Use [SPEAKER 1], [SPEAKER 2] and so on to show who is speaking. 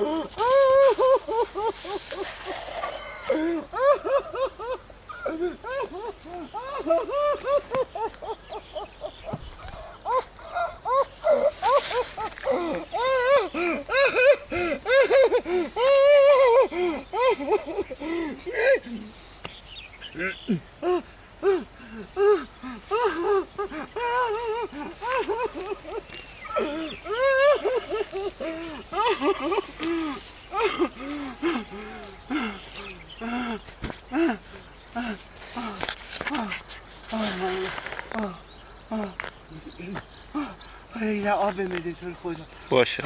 [SPEAKER 1] Oh, آب
[SPEAKER 2] باشه.